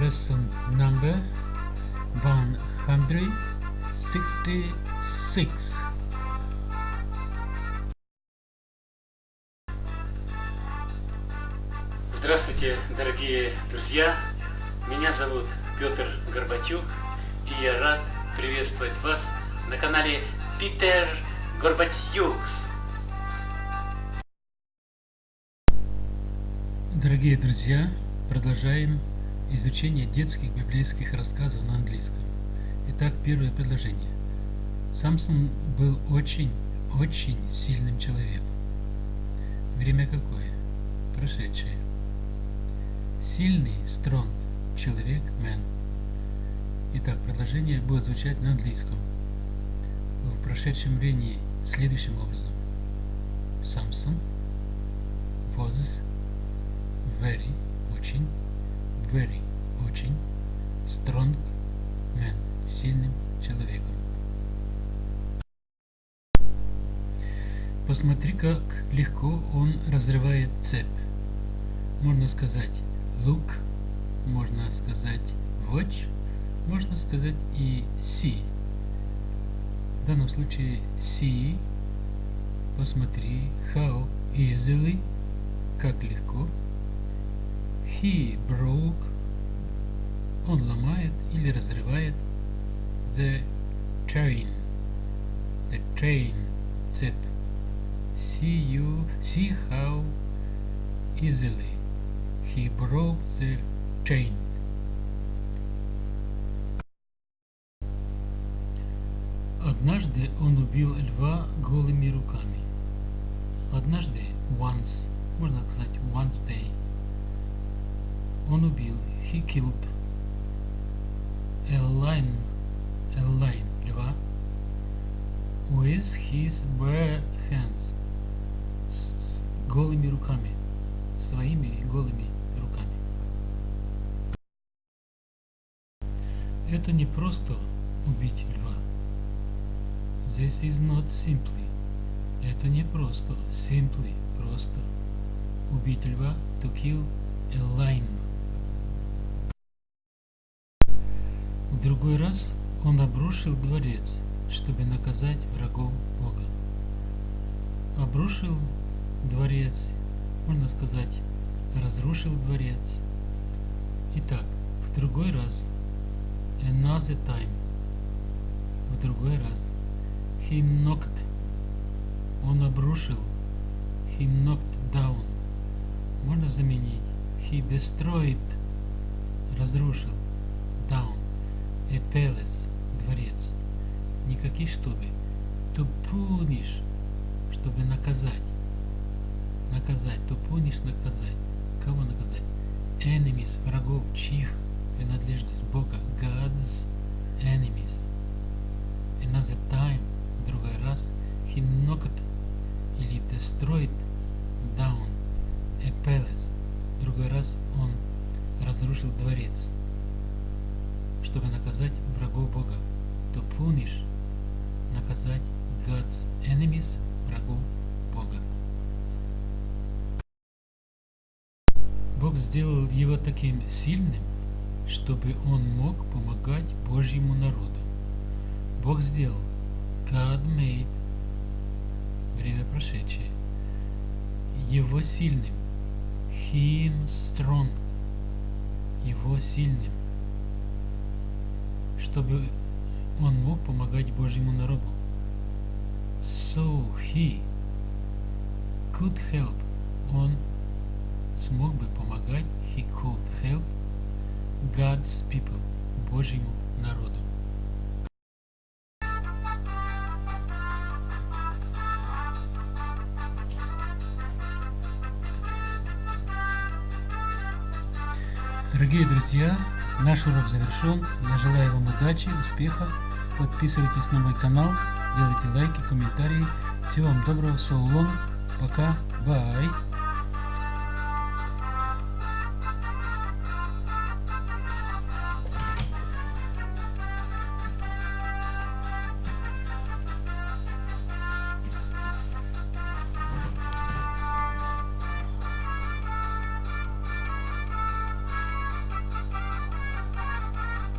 lesson number 166. Здравствуйте, дорогие друзья! Меня зовут Петр Горбатюк, и я рад приветствовать вас на канале Питер Горбатюкс. Дорогие друзья, продолжаем изучение детских библейских рассказов на английском. Итак, первое предложение. Самсон был очень, очень сильным человеком. Время какое? Прошедшее. Сильный, strong, человек, man. Итак, предложение будет звучать на английском. В прошедшем времени следующим образом. Самсон was very, очень, very, очень, strong man, сильным человеком. Посмотри, как легко он разрывает цепь. Можно сказать look, можно сказать watch, можно сказать и see. В данном случае see, посмотри, how easily, как легко, He broke. Он ломает или разрывает the chain. The chain. Цепь. See you. See how easily he broke the chain. Однажды он убил льва голыми руками. Однажды, once, можно сказать once day, он убил, he killed a lion, a lion, льва, with his bare hands, с голыми руками, своими голыми руками. Это не просто убить льва. This is not simply. Это не просто, simply, просто. Убить льва, to kill a lion. В другой раз он обрушил дворец, чтобы наказать врагов Бога. Обрушил дворец, можно сказать, разрушил дворец. Итак, в другой раз, another time, в другой раз, he knocked, он обрушил, he knocked down, можно заменить, he destroyed, разрушил, down palace, дворец. Никаких чтобы. Punish, чтобы наказать. Наказать. Punish, наказать. Кого наказать? Enemies, врагов, чьих принадлежность Бога. God's enemies. Another time, другой раз, he knocked или destroyed down palace. Другой раз он разрушил дворец чтобы наказать врагов Бога. To punish – наказать God's enemies, врагов Бога. Бог сделал его таким сильным, чтобы он мог помогать Божьему народу. Бог сделал. God made время прошедшее. Его сильным. Him strong. Его сильным чтобы он мог помогать Божьему народу. So he could help. Он смог бы помогать, he could help God's people, Божьему народу. Дорогие друзья, Наш урок завершен. Я желаю вам удачи, успеха. Подписывайтесь на мой канал, делайте лайки, комментарии. Всего вам доброго, so long. Пока. Bye.